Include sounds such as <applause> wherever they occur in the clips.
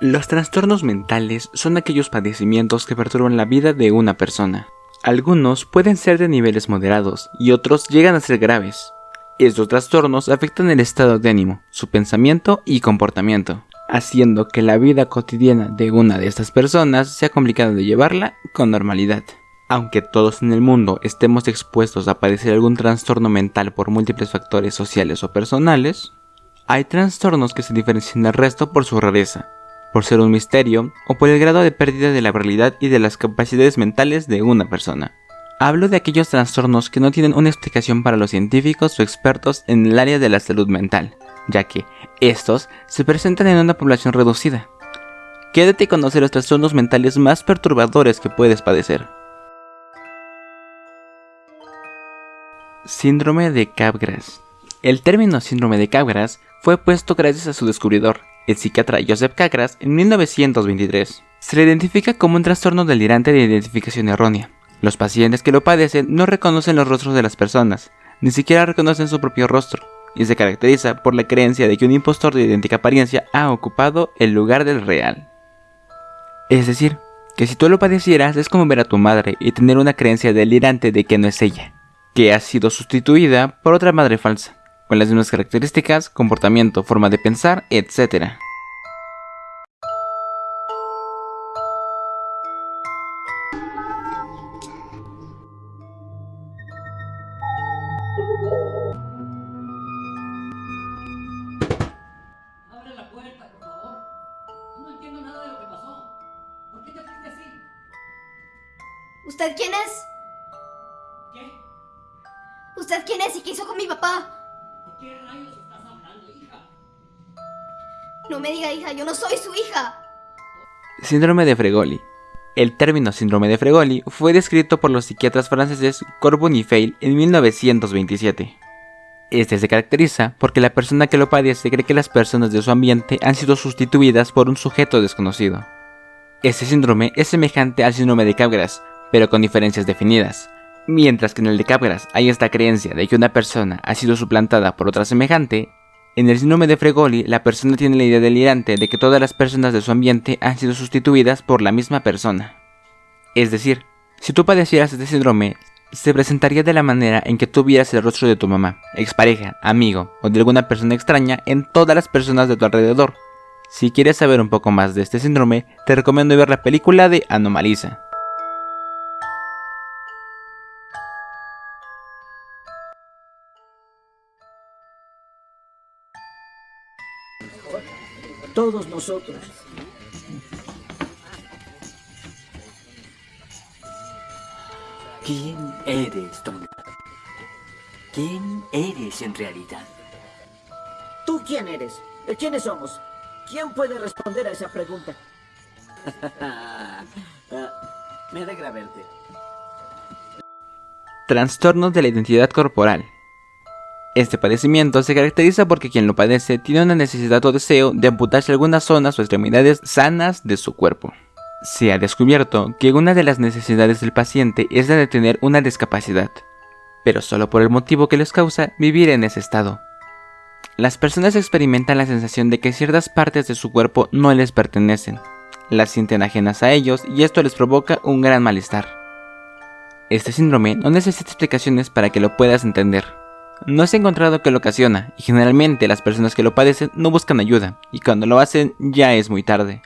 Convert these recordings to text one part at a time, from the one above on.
Los trastornos mentales son aquellos padecimientos que perturban la vida de una persona. Algunos pueden ser de niveles moderados y otros llegan a ser graves. Estos trastornos afectan el estado de ánimo, su pensamiento y comportamiento, haciendo que la vida cotidiana de una de estas personas sea complicada de llevarla con normalidad. Aunque todos en el mundo estemos expuestos a padecer algún trastorno mental por múltiples factores sociales o personales, hay trastornos que se diferencian del resto por su rareza, por ser un misterio o por el grado de pérdida de la realidad y de las capacidades mentales de una persona. Hablo de aquellos trastornos que no tienen una explicación para los científicos o expertos en el área de la salud mental, ya que estos se presentan en una población reducida. Quédate y conoce los trastornos mentales más perturbadores que puedes padecer. Síndrome de Capgras. El término síndrome de Capgras fue puesto gracias a su descubridor, el psiquiatra Joseph Capgras, en 1923. Se le identifica como un trastorno delirante de identificación errónea. Los pacientes que lo padecen no reconocen los rostros de las personas, ni siquiera reconocen su propio rostro, y se caracteriza por la creencia de que un impostor de idéntica apariencia ha ocupado el lugar del real. Es decir, que si tú lo padecieras es como ver a tu madre y tener una creencia delirante de que no es ella, que ha sido sustituida por otra madre falsa con las mismas características, comportamiento, forma de pensar, etc. Abre la puerta, por favor. No entiendo nada de lo que pasó. ¿Por qué te fuiste así? ¿Usted quién es? ¿Qué? ¿Usted quién es y qué hizo con mi papá? ¿De qué rayos estás hablando, hija? No me diga hija, yo no soy su hija. Síndrome de Fregoli. El término síndrome de Fregoli fue descrito por los psiquiatras franceses Corbun y Feil en 1927. Este se caracteriza porque la persona que lo padece cree que las personas de su ambiente han sido sustituidas por un sujeto desconocido. Este síndrome es semejante al síndrome de Capgras, pero con diferencias definidas. Mientras que en el de Capgras hay esta creencia de que una persona ha sido suplantada por otra semejante, en el síndrome de Fregoli la persona tiene la idea delirante de que todas las personas de su ambiente han sido sustituidas por la misma persona. Es decir, si tú padecieras este síndrome, se presentaría de la manera en que tú vieras el rostro de tu mamá, expareja, amigo o de alguna persona extraña en todas las personas de tu alrededor. Si quieres saber un poco más de este síndrome, te recomiendo ver la película de Anomaliza. Todos nosotros. ¿Quién eres, Tonga? ¿Quién eres en realidad? ¿Tú quién eres? ¿De quiénes somos? ¿Quién puede responder a esa pregunta? <laughs> Ah, me alegra verte. Trastornos de la identidad corporal. Este padecimiento se caracteriza porque quien lo padece tiene una necesidad o deseo de amputarse algunas zonas o extremidades sanas de su cuerpo. Se ha descubierto que una de las necesidades del paciente es la de tener una discapacidad, pero solo por el motivo que les causa vivir en ese estado. Las personas experimentan la sensación de que ciertas partes de su cuerpo no les pertenecen, las sienten ajenas a ellos y esto les provoca un gran malestar. Este síndrome no necesita explicaciones para que lo puedas entender. No se ha encontrado que lo ocasiona y generalmente las personas que lo padecen no buscan ayuda y cuando lo hacen ya es muy tarde.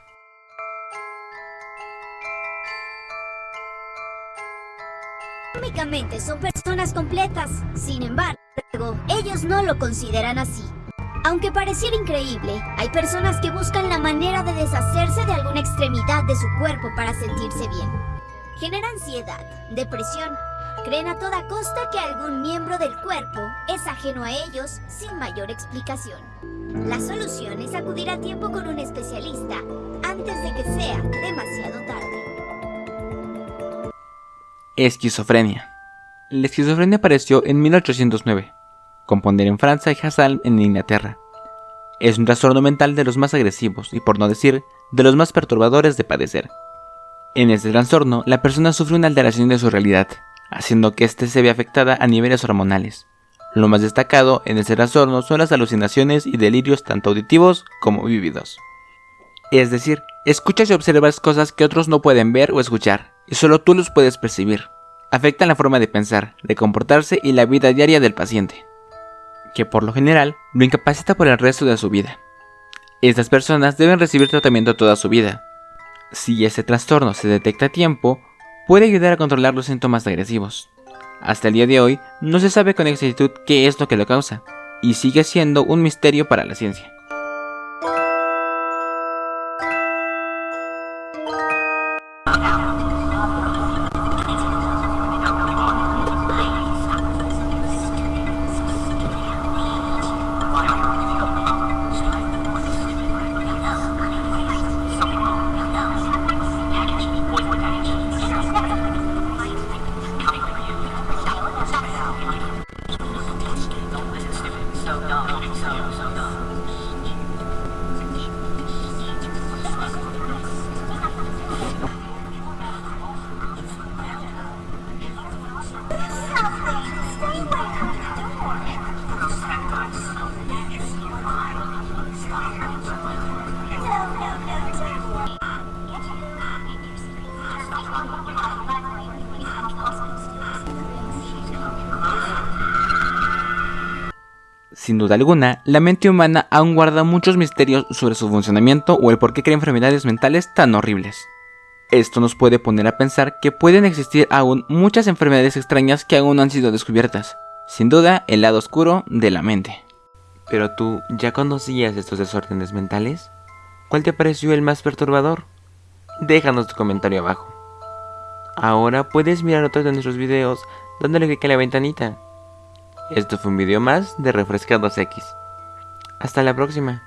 Económicamente son personas completas. Sin embargo, ellos no lo consideran así. Aunque pareciera increíble, hay personas que buscan la manera de deshacerse de alguna extremidad de su cuerpo para sentirse bien. Genera ansiedad, depresión. Creen a toda costa que algún miembro del cuerpo es ajeno a ellos sin mayor explicación. La solución es acudir a tiempo con un especialista antes de que sea demasiado tarde. Esquizofrenia. La esquizofrenia apareció en 1809, con Ponder en Francia y Hassan en Inglaterra. Es un trastorno mental de los más agresivos y por no decir de los más perturbadores de padecer. En este trastorno, la persona sufre una alteración de su realidad, haciendo que éste se vea afectada a niveles hormonales. Lo más destacado en este trastorno son las alucinaciones y delirios tanto auditivos como vívidos. Es decir, escuchas y observas cosas que otros no pueden ver o escuchar, y solo tú los puedes percibir. Afectan la forma de pensar, de comportarse y la vida diaria del paciente, que por lo general lo incapacita por el resto de su vida. Estas personas deben recibir tratamiento toda su vida. Si ese trastorno se detecta a tiempo, puede ayudar a controlar los síntomas agresivos. Hasta el día de hoy no se sabe con exactitud qué es lo que lo causa, y sigue siendo un misterio para la ciencia. Sin duda alguna, la mente humana aún guarda muchos misterios sobre su funcionamiento o el por qué crea enfermedades mentales tan horribles. Esto nos puede poner a pensar que pueden existir aún muchas enfermedades extrañas que aún no han sido descubiertas. Sin duda, el lado oscuro de la mente. Pero tú, ¿ya conocías estos desórdenes mentales? ¿Cuál te pareció el más perturbador? Déjanos tu comentario abajo. Ahora puedes mirar otros de nuestros videos dándole clic a la ventanita. Esto fue un video más de Refrescados X. Hasta la próxima.